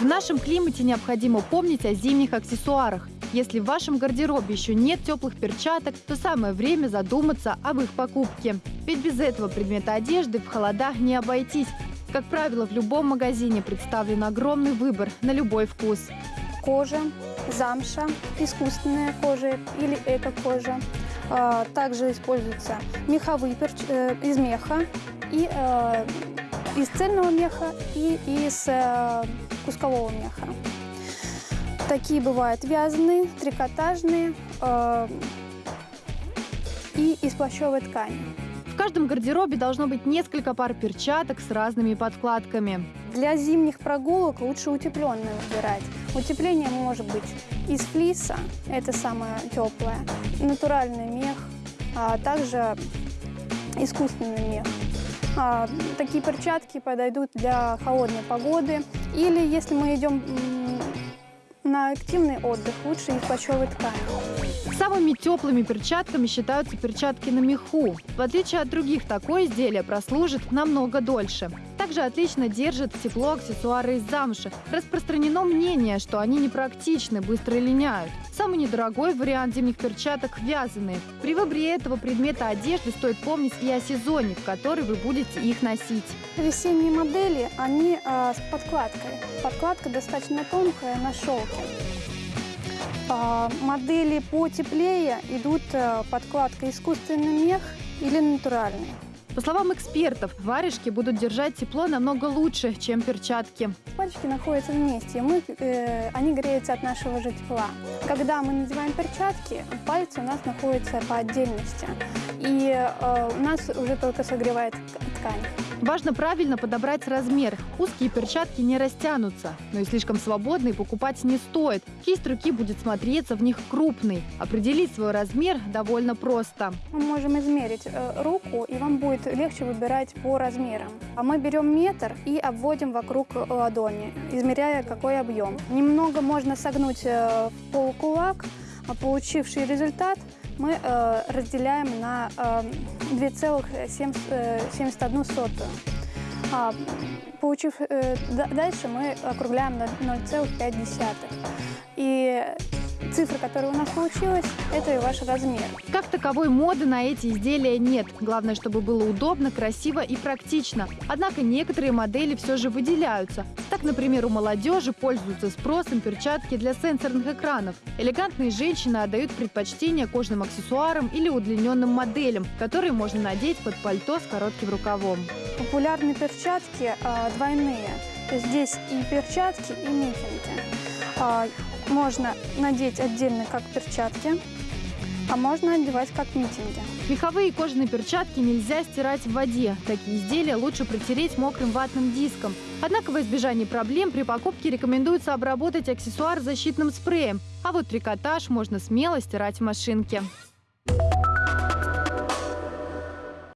В нашем климате необходимо помнить о зимних аксессуарах. Если в вашем гардеробе еще нет теплых перчаток, то самое время задуматься об их покупке. Ведь без этого предмета одежды в холодах не обойтись. Как правило, в любом магазине представлен огромный выбор на любой вкус. кожа, замша, искусственная кожа или эко-кожа. А, Также используются меховые перч- э, из меха и э, из цельного меха и из э, кускового меха. Такие бывают вязаные, трикотажные э, и из плащевой ткани. В каждом гардеробе должно быть несколько пар перчаток с разными подкладками. Для зимних прогулок лучше утепленное выбирать. Утепление может быть из флиса, это самое теплое, натуральный мех, а также искусственный мех. А, такие перчатки подойдут для холодной погоды. Или если мы идем на активный отдых, лучше из плащевой ткани. Самыми теплыми перчатками считаются перчатки на меху. В отличие от других, такое изделие прослужит намного дольше. Также отлично держит тепло аксессуары из замши. Распространено мнение, что они непрактичны, быстро линяют. Самый недорогой вариант зимних перчаток – вязаные. При выборе этого предмета одежды стоит помнить и о сезоне, в который вы будете их носить. Весенние модели, они а, с подкладкой. Подкладка достаточно тонкая на шелке. А, модели потеплее идут а, подкладка искусственный мех или натуральный. По словам экспертов, варежки будут держать тепло намного лучше, чем перчатки. Пальчики находятся вместе, мы, э, они греются от нашего же тепла. Когда мы надеваем перчатки, пальцы у нас находятся по отдельности, и э, у нас уже только согревает ткань. Важно правильно подобрать размер. Узкие перчатки не растянутся, но и слишком свободные покупать не стоит. Кисть руки будет смотреться в них крупной. Определить свой размер довольно просто. Мы можем измерить э, руку, и вам будет легче выбирать по размерам. А мы берем метр и обводим вокруг э, ладони, измеряя какой объем. Немного можно согнуть э, полукулак, а получивший результат мы э, разделяем на э, 2,71. А, получив э, да- дальше, мы округляем на 0,5. И цифра, которая у нас получилась, это и ваш размер. Как таковой моды на эти изделия нет. Главное, чтобы было удобно, красиво и практично. Однако некоторые модели все же выделяются. Так, например, у молодежи пользуются спросом перчатки для сенсорных экранов. Элегантные женщины отдают предпочтение кожным аксессуарам или удлиненным моделям, которые можно надеть под пальто с коротким рукавом. Популярные перчатки а, двойные. Здесь и перчатки, и митинги. А, можно надеть отдельно как перчатки, а можно одевать как митинги. Меховые и кожаные перчатки нельзя стирать в воде. Такие изделия лучше протереть мокрым ватным диском. Однако во избежание проблем при покупке рекомендуется обработать аксессуар защитным спреем. А вот трикотаж можно смело стирать в машинке.